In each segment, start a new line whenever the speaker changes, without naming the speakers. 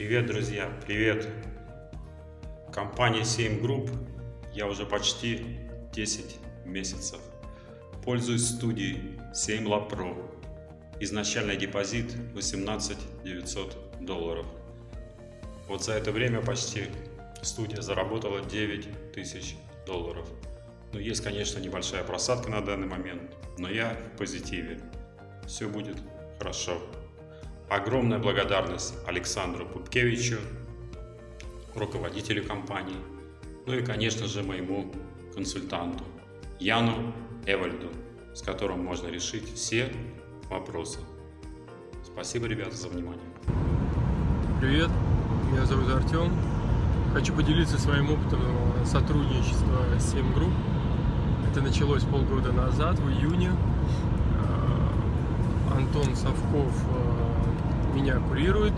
Привет, друзья, привет! Компания 7 Group я уже почти 10 месяцев. Пользуюсь студией 7 Lab Pro. Изначальный депозит 18 900 долларов. Вот за это время почти студия заработала 9 тысяч долларов. Ну, есть, конечно, небольшая просадка на данный момент, но я в позитиве. Все будет хорошо. Огромная благодарность Александру Пупкевичу, руководителю компании, ну и, конечно же, моему консультанту Яну Эвальду, с которым можно решить все вопросы. Спасибо, ребята, за внимание.
Привет, меня зовут Артем. Хочу поделиться своим опытом сотрудничества с 7 групп. Это началось полгода назад, в июне. Э, Антон Совков э, меня курирует.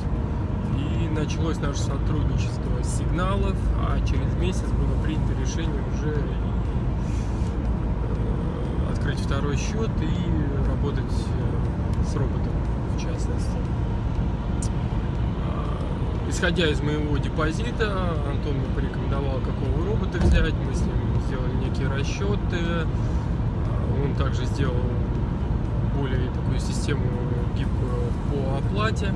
И началось наше сотрудничество с сигналов, а через месяц было принято решение уже э, открыть второй счет и работать с роботом в частности. А, исходя из моего депозита, Антон мне порекомендовал, какого робота взять. Мы с ним сделали некие расчеты. А, он также сделал более такую систему гибкую по оплате.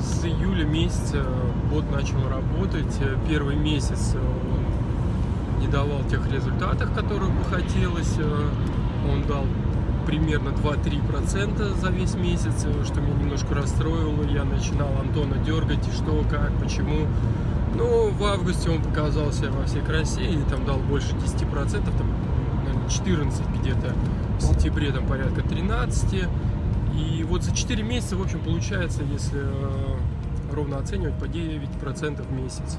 С июля месяца бот начал работать. Первый месяц он не давал тех результатов, которых бы хотелось. Он дал примерно 2-3% за весь месяц, что меня немножко расстроило. Я начинал Антона дергать, что, как, почему. Но в августе он показал себя во всей красе и там дал больше 10%, там, наверное, 14 где-то. В сентябре там порядка 13. И вот за 4 месяца, в общем, получается, если э, ровно оценивать, по 9% в месяц.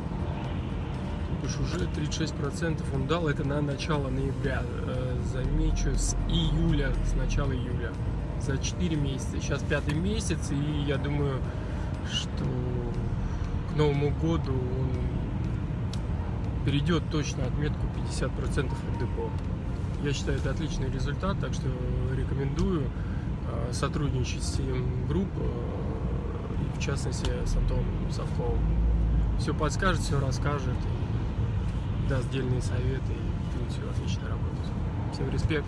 Уж уже 36% он дал, это на начало ноября. Э, замечу, с июля, с начала июля. За 4 месяца. Сейчас пятый месяц, и я думаю, что к Новому году он перейдет точно отметку 50% от депо. Я считаю, это отличный результат, так что рекомендую сотрудничать с тем групп, э, в частности с Антоном Совковым. Все подскажет, все расскажет, даст дельные советы и будет все отлично работать. Всем респект!